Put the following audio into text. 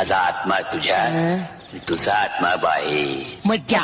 माझा आत्मा तुझ्या तुझा आत्मा बाहेर मज्जा